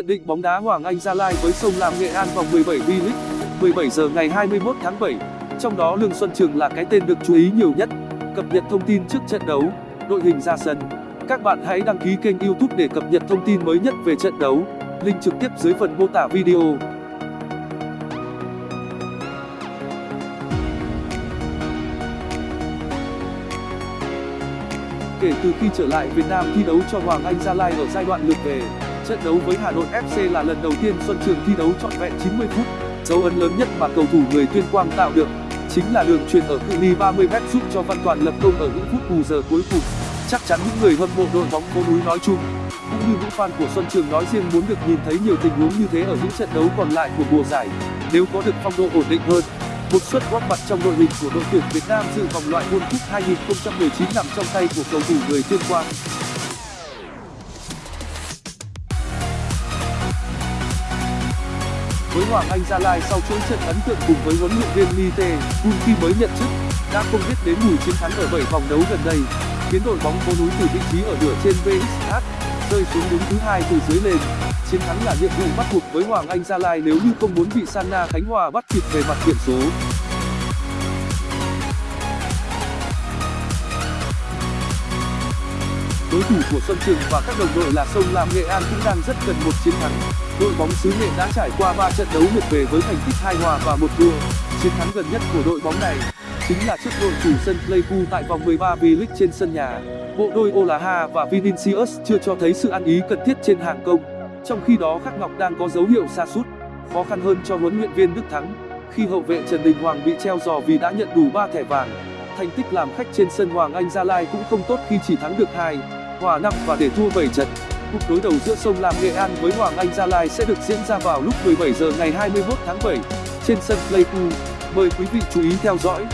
Nhận định bóng đá Hoàng Anh Gia Lai với Sông Lam Nghệ An vòng 17 V-League 17 giờ ngày 21 tháng 7 Trong đó Lương Xuân Trường là cái tên được chú ý nhiều nhất. Cập nhật thông tin trước trận đấu, Đội hình ra sân. Các bạn hãy đăng ký kênh youtube để cập nhật thông tin mới nhất về trận đấu. Link trực tiếp dưới phần mô tả video. Kể từ khi trở lại Việt Nam thi đấu cho Hoàng Anh Gia Lai ở giai đoạn lượt về Trận đấu với Hà Nội FC là lần đầu tiên Xuân Trường thi đấu trọn vẹn 90 phút. Dấu ấn lớn nhất mà cầu thủ người Tuyên Quang tạo được chính là đường chuyền ở cự ly 30m giúp cho Văn Toàn lập công ở những phút bù giờ cuối cùng. Chắc chắn những người hâm mộ đội bóng phố núi nói chung cũng như những fan của Xuân Trường nói riêng muốn được nhìn thấy nhiều tình huống như thế ở những trận đấu còn lại của mùa giải. Nếu có được phong độ ổn định hơn, một suất góp mặt trong đội hình của đội tuyển Việt Nam dự vòng loại World Cup 2019 nằm trong tay của cầu thủ người Tuyên Quang. Với Hoàng Anh Gia Lai sau chuỗi trận ấn tượng cùng với huấn luyện viên mite Tae Kun khi mới nhận chức, đã không biết đến mùi chiến thắng ở 7 vòng đấu gần đây, khiến đội bóng phố núi từ vị trí ở nửa trên VXH rơi xuống đứng thứ hai từ dưới lên. Chiến thắng là nhiệm vụ bắt buộc với Hoàng Anh Gia Lai nếu như không muốn bị sanna Khánh Hòa bắt kịp về mặt điểm số. Đối thủ của Xuân Trường và các đồng đội là Sông Lam Nghệ An cũng đang rất cần một chiến thắng. Đội bóng xứ nghệ đã trải qua trận đấu lượt về với thành tích hai hòa và một thua. Chiến thắng gần nhất của đội bóng này chính là trước đội chủ sân pleiku tại vòng 13 v-league trên sân nhà. Bộ đôi olaha và vinicius chưa cho thấy sự ăn ý cần thiết trên hàng công. Trong khi đó, khắc ngọc đang có dấu hiệu sa sút, khó khăn hơn cho huấn luyện viên đức thắng, khi hậu vệ trần đình hoàng bị treo giò vì đã nhận đủ thẻ vàng. Thành tích làm khách trên sân hoàng anh gia lai cũng không tốt khi chỉ thắng được hai hòa năm và để thua trận. Cuộc đối đầu giữa sông lam nghệ an với hoàng anh gia lai sẽ được diễn ra vào lúc 17 giờ ngày 21 tháng 7 trên sân pleiku. Mời quý vị chú ý theo dõi.